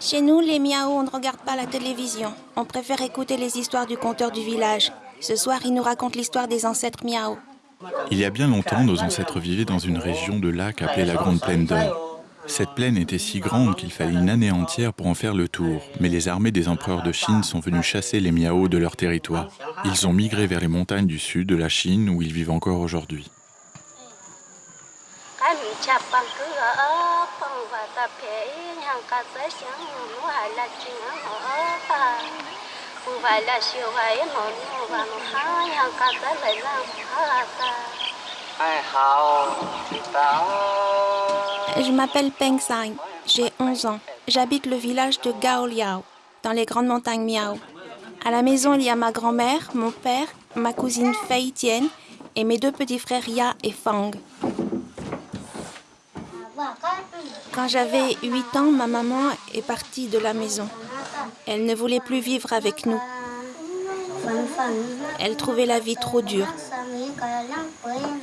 Chez nous, les miaos, on ne regarde pas la télévision. On préfère écouter les histoires du conteur du village. Ce soir, il nous raconte l'histoire des ancêtres miao. Il y a bien longtemps, nos ancêtres vivaient dans une région de lac appelée la Grande Plaine d'Or. Cette plaine était si grande qu'il fallait une année entière pour en faire le tour, mais les armées des empereurs de Chine sont venues chasser les miao de leur territoire. Ils ont migré vers les montagnes du sud de la Chine où ils vivent encore aujourd'hui. Je m'appelle Peng Sai, j'ai 11 ans. J'habite le village de Gao Liao, dans les grandes montagnes Miao. À la maison, il y a ma grand-mère, mon père, ma cousine Fei Tian et mes deux petits frères Ya et Fang. Quand j'avais 8 ans, ma maman est partie de la maison. Elle ne voulait plus vivre avec nous. Elle trouvait la vie trop dure.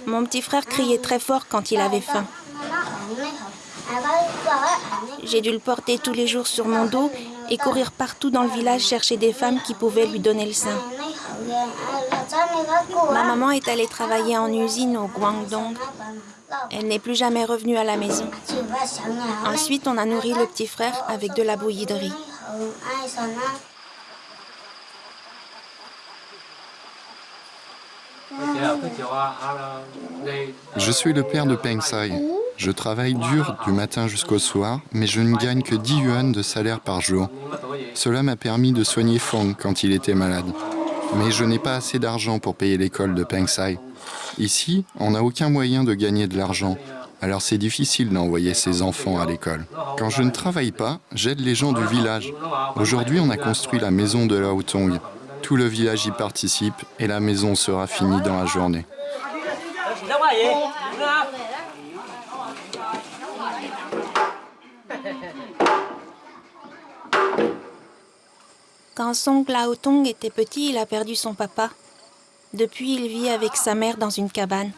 Mon petit frère criait très fort quand il avait faim. J'ai dû le porter tous les jours sur mon dos et courir partout dans le village chercher des femmes qui pouvaient lui donner le sein. Ma maman est allée travailler en usine au Guangdong. Elle n'est plus jamais revenue à la maison. Ensuite, on a nourri le petit frère avec de la bouillie de riz. Je suis le père de Peng Sai. Je travaille dur du matin jusqu'au soir, mais je ne gagne que 10 yuan de salaire par jour. Cela m'a permis de soigner Fong quand il était malade. Mais je n'ai pas assez d'argent pour payer l'école de Peng Sai. Ici, on n'a aucun moyen de gagner de l'argent, alors c'est difficile d'envoyer ses enfants à l'école. Quand je ne travaille pas, j'aide les gens du village. Aujourd'hui, on a construit la maison de la. Tout le village y participe et la maison sera finie dans la journée. Quand Song Tong était petit, il a perdu son papa. Depuis, il vit avec sa mère dans une cabane.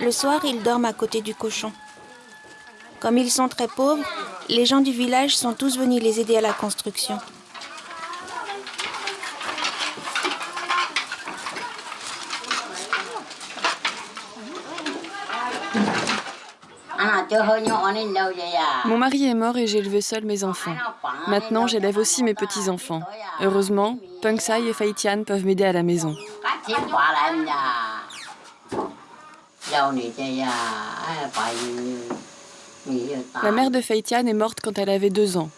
Le soir, ils dorment à côté du cochon. Comme ils sont très pauvres, les gens du village sont tous venus les aider à la construction. Mon mari est mort et j'ai élevé seul mes enfants. Maintenant, j'élève aussi mes petits-enfants. Heureusement, Peng Sai et Fei Tian peuvent m'aider à la maison. La mère de Fei Tian est morte quand elle avait deux ans.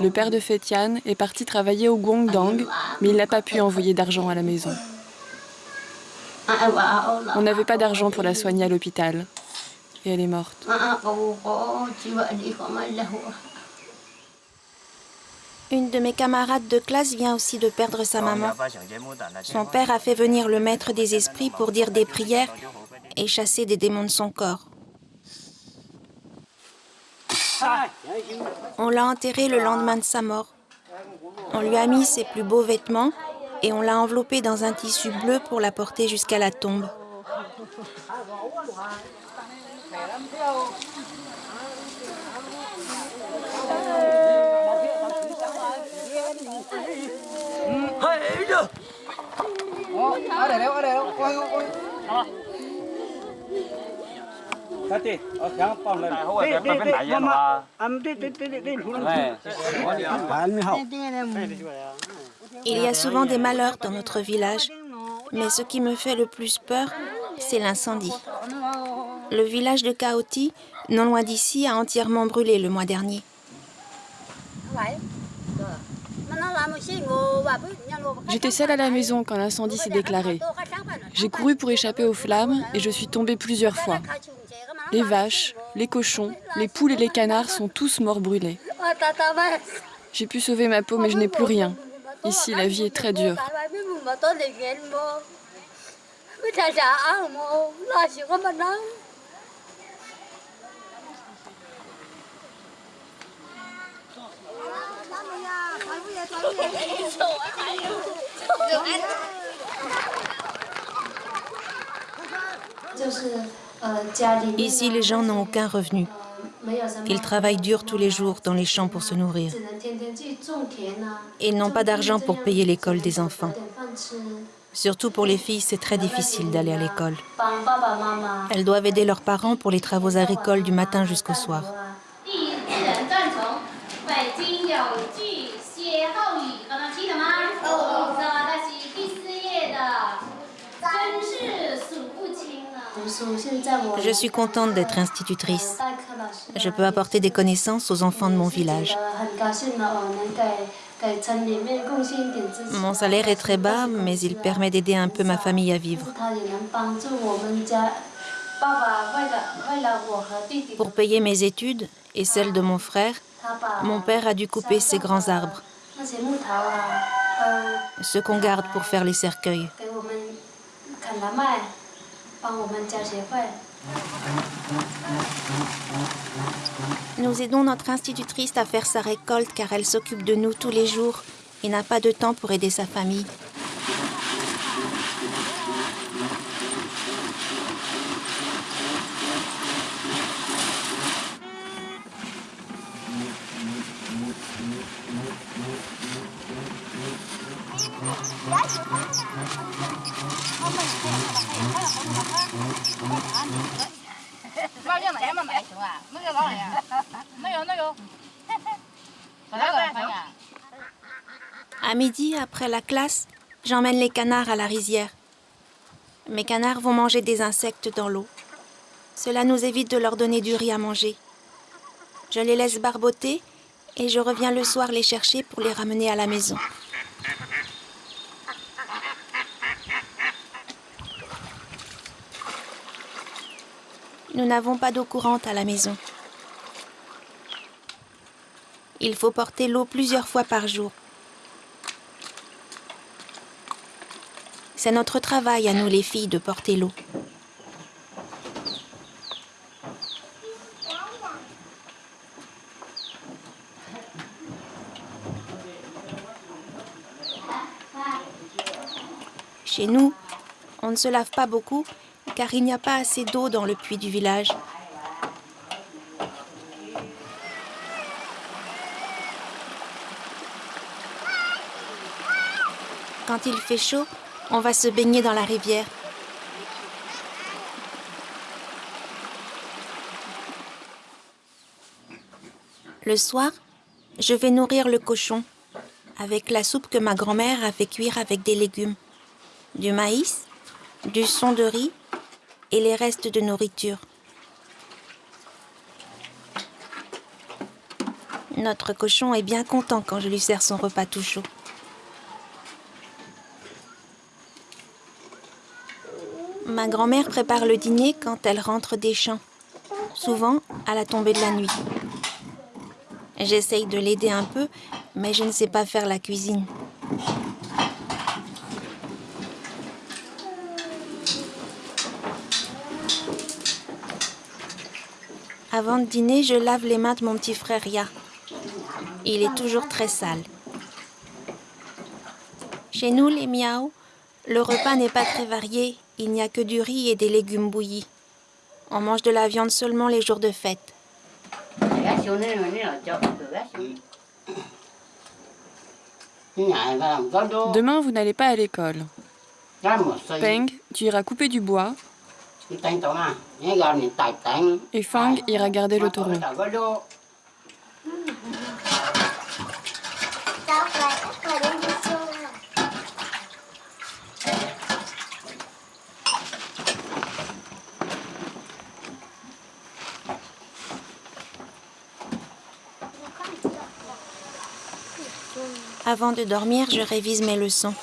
Le père de Fei Tian est parti travailler au Guangdong, mais il n'a pas pu envoyer d'argent à la maison. On n'avait pas d'argent pour la soigner à l'hôpital et elle est morte. Une de mes camarades de classe vient aussi de perdre sa maman. Son père a fait venir le maître des esprits pour dire des prières et chasser des démons de son corps. On l'a enterré le lendemain de sa mort. On lui a mis ses plus beaux vêtements et on l'a enveloppé dans un tissu bleu pour la porter jusqu'à la tombe. Il y a souvent des malheurs dans notre village, mais ce qui me fait le plus peur, c'est l'incendie. Le village de Kaoti, non loin d'ici, a entièrement brûlé le mois dernier. J'étais seule à la maison quand l'incendie s'est déclaré. J'ai couru pour échapper aux flammes et je suis tombée plusieurs fois. Les vaches, les cochons, les poules et les canards sont tous morts brûlés. J'ai pu sauver ma peau, mais je n'ai plus rien. Ici, la vie est très dure. Ici, les gens n'ont aucun revenu. Ils travaillent dur tous les jours dans les champs pour se nourrir. Ils n'ont pas d'argent pour payer l'école des enfants. Surtout pour les filles, c'est très difficile d'aller à l'école. Elles doivent aider leurs parents pour les travaux agricoles du matin jusqu'au soir. Je suis contente d'être institutrice. Je peux apporter des connaissances aux enfants de mon village. Mon salaire est très bas, mais il permet d'aider un peu ma famille à vivre. Pour payer mes études et celles de mon frère, mon père a dû couper ces grands arbres, ceux qu'on garde pour faire les cercueils. Nous aidons notre institutrice à faire sa récolte car elle s'occupe de nous tous les jours et n'a pas de temps pour aider sa famille. À midi, après la classe, j'emmène les canards à la rizière. Mes canards vont manger des insectes dans l'eau. Cela nous évite de leur donner du riz à manger. Je les laisse barboter et je reviens le soir les chercher pour les ramener à la maison. Nous n'avons pas d'eau courante à la maison. Il faut porter l'eau plusieurs fois par jour. C'est notre travail à nous les filles de porter l'eau. Chez nous, on ne se lave pas beaucoup car il n'y a pas assez d'eau dans le puits du village. Quand il fait chaud, on va se baigner dans la rivière. Le soir, je vais nourrir le cochon avec la soupe que ma grand-mère a fait cuire avec des légumes, du maïs, du son de riz et les restes de nourriture. Notre cochon est bien content quand je lui sers son repas tout chaud. Ma grand-mère prépare le dîner quand elle rentre des champs, souvent à la tombée de la nuit. J'essaye de l'aider un peu, mais je ne sais pas faire la cuisine. Avant de dîner, je lave les mains de mon petit frère Ya. Il est toujours très sale. Chez nous, les miaou, le repas n'est pas très varié. Il n'y a que du riz et des légumes bouillis. On mange de la viande seulement les jours de fête. Demain, vous n'allez pas à l'école. Peng, tu iras couper du bois. Et Fang ira garder le taureau. Avant de dormir, je révise mes leçons.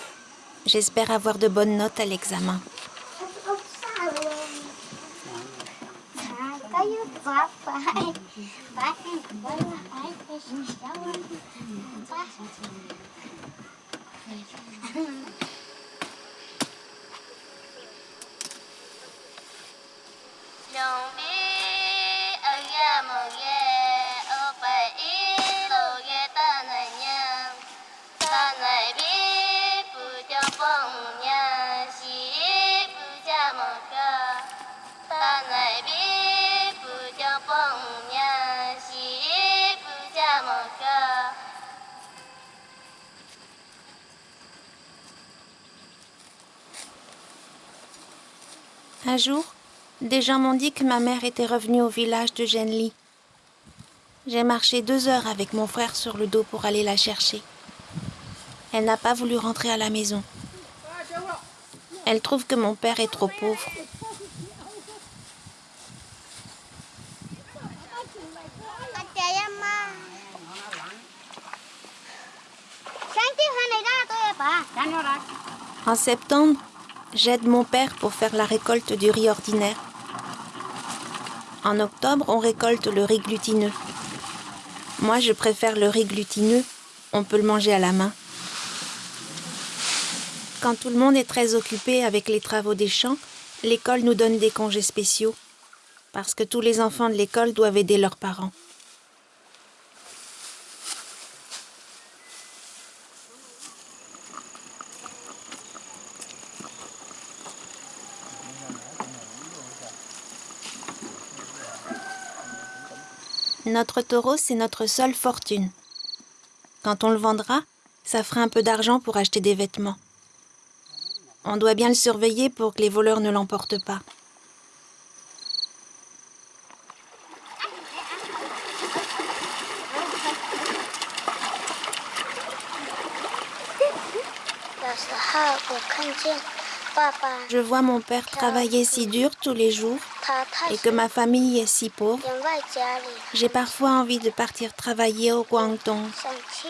J'espère avoir de bonnes notes à l'examen. Un jour, des gens m'ont dit que ma mère était revenue au village de Genli. J'ai marché deux heures avec mon frère sur le dos pour aller la chercher. Elle n'a pas voulu rentrer à la maison. Elle trouve que mon père est trop pauvre. En septembre, j'aide mon père pour faire la récolte du riz ordinaire. En octobre, on récolte le riz glutineux. Moi, je préfère le riz glutineux. On peut le manger à la main. Quand tout le monde est très occupé avec les travaux des champs, l'école nous donne des congés spéciaux. Parce que tous les enfants de l'école doivent aider leurs parents. Notre taureau, c'est notre seule fortune. Quand on le vendra, ça fera un peu d'argent pour acheter des vêtements. On doit bien le surveiller pour que les voleurs ne l'emportent pas. Je vois mon père travailler si dur tous les jours et que ma famille est si pauvre. J'ai parfois envie de partir travailler au Guangdong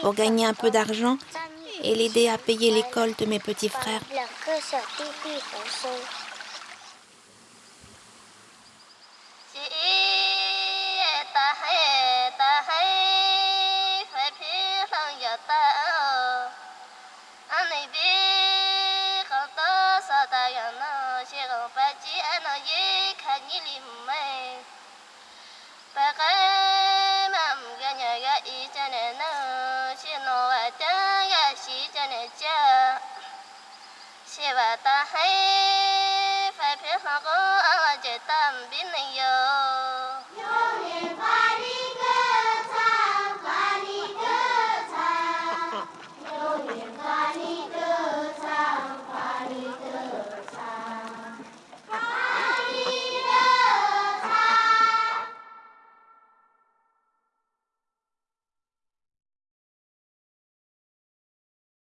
pour gagner un peu d'argent et l'aider à payer l'école de mes petits frères. أجل ما فقام أمغنى غئتنا نوشن وتغشتنا جاء سوى تحيف في حقوق وجدام بنيو